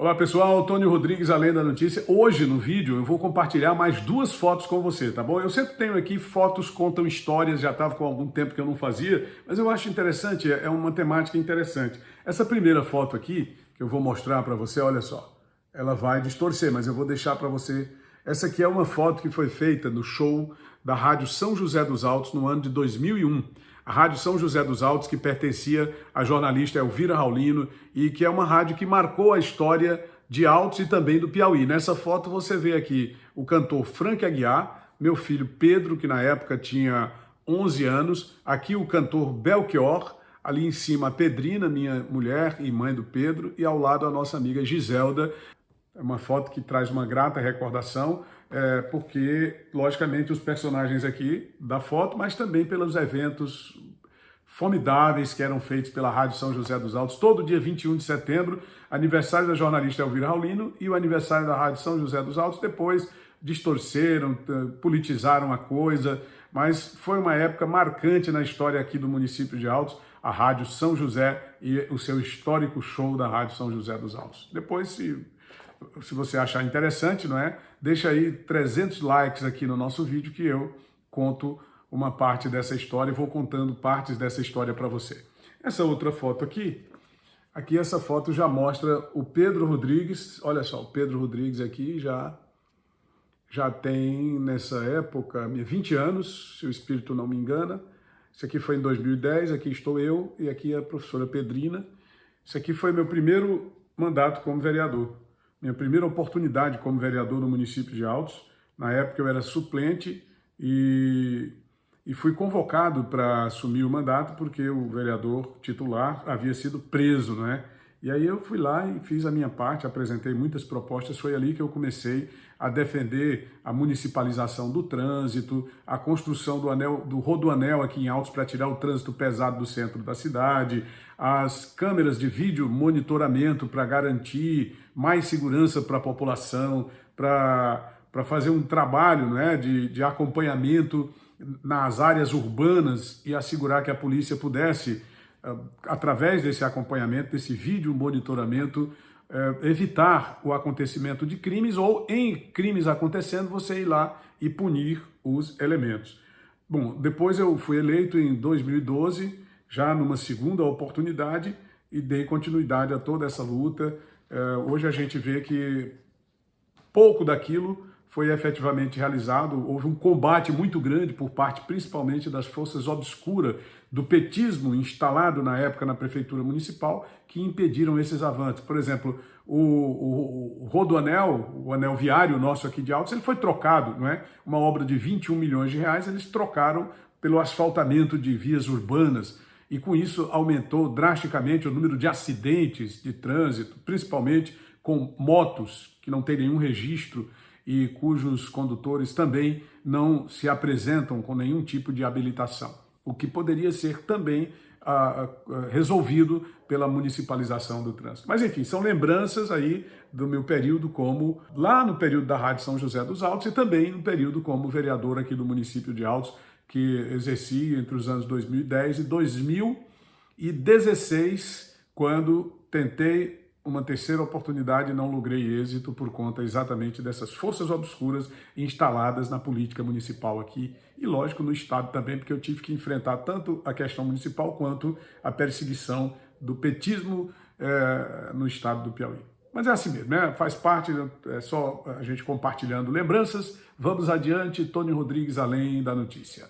Olá pessoal, Tony Rodrigues, Além da Notícia. Hoje no vídeo eu vou compartilhar mais duas fotos com você, tá bom? Eu sempre tenho aqui fotos contam histórias, já estava com algum tempo que eu não fazia, mas eu acho interessante, é uma temática interessante. Essa primeira foto aqui, que eu vou mostrar para você, olha só, ela vai distorcer, mas eu vou deixar para você. Essa aqui é uma foto que foi feita no show da Rádio São José dos Altos no ano de 2001 a Rádio São José dos Altos, que pertencia à jornalista Elvira Raulino e que é uma rádio que marcou a história de Altos e também do Piauí. Nessa foto você vê aqui o cantor Frank Aguiar, meu filho Pedro, que na época tinha 11 anos, aqui o cantor Belchior, ali em cima a Pedrina, minha mulher e mãe do Pedro, e ao lado a nossa amiga Giselda. É uma foto que traz uma grata recordação, é, porque, logicamente, os personagens aqui da foto, mas também pelos eventos formidáveis que eram feitos pela Rádio São José dos Altos, todo dia 21 de setembro, aniversário da jornalista Elvira Raulino e o aniversário da Rádio São José dos Altos, depois distorceram, politizaram a coisa, mas foi uma época marcante na história aqui do município de Altos, a Rádio São José e o seu histórico show da Rádio São José dos Altos. Depois, se se você achar interessante, não é? Deixa aí 300 likes aqui no nosso vídeo que eu conto uma parte dessa história e vou contando partes dessa história para você. Essa outra foto aqui, aqui essa foto já mostra o Pedro Rodrigues, olha só, o Pedro Rodrigues aqui já já tem nessa época 20 anos, se o espírito não me engana. Isso aqui foi em 2010, aqui estou eu e aqui a professora Pedrina. Isso aqui foi meu primeiro mandato como vereador minha primeira oportunidade como vereador no município de Altos. Na época eu era suplente e, e fui convocado para assumir o mandato porque o vereador titular havia sido preso, né? E aí eu fui lá e fiz a minha parte, apresentei muitas propostas, foi ali que eu comecei a defender a municipalização do trânsito, a construção do, anel, do rodoanel aqui em Altos para tirar o trânsito pesado do centro da cidade, as câmeras de vídeo monitoramento para garantir mais segurança para a população, para fazer um trabalho né, de, de acompanhamento nas áreas urbanas e assegurar que a polícia pudesse, através desse acompanhamento, desse vídeo monitoramento, eh, evitar o acontecimento de crimes ou, em crimes acontecendo, você ir lá e punir os elementos. Bom, depois eu fui eleito em 2012, já numa segunda oportunidade e dei continuidade a toda essa luta. É, hoje a gente vê que pouco daquilo foi efetivamente realizado, houve um combate muito grande por parte principalmente das forças obscuras do petismo instalado na época na prefeitura municipal que impediram esses avanços. Por exemplo, o, o, o rodoanel, o anel viário nosso aqui de Altos, ele foi trocado, não é? Uma obra de 21 milhões de reais, eles trocaram pelo asfaltamento de vias urbanas, e com isso aumentou drasticamente o número de acidentes de trânsito, principalmente com motos que não têm nenhum registro e cujos condutores também não se apresentam com nenhum tipo de habilitação, o que poderia ser também ah, ah, resolvido pela municipalização do trânsito. Mas enfim, são lembranças aí do meu período como, lá no período da Rádio São José dos Altos e também no período como vereador aqui do município de Altos, que exerci entre os anos 2010 e 2016, quando tentei uma terceira oportunidade não logrei êxito por conta exatamente dessas forças obscuras instaladas na política municipal aqui e, lógico, no Estado também, porque eu tive que enfrentar tanto a questão municipal quanto a perseguição do petismo é, no Estado do Piauí. Mas é assim mesmo, né? faz parte, é só a gente compartilhando lembranças. Vamos adiante, Tony Rodrigues, além da notícia.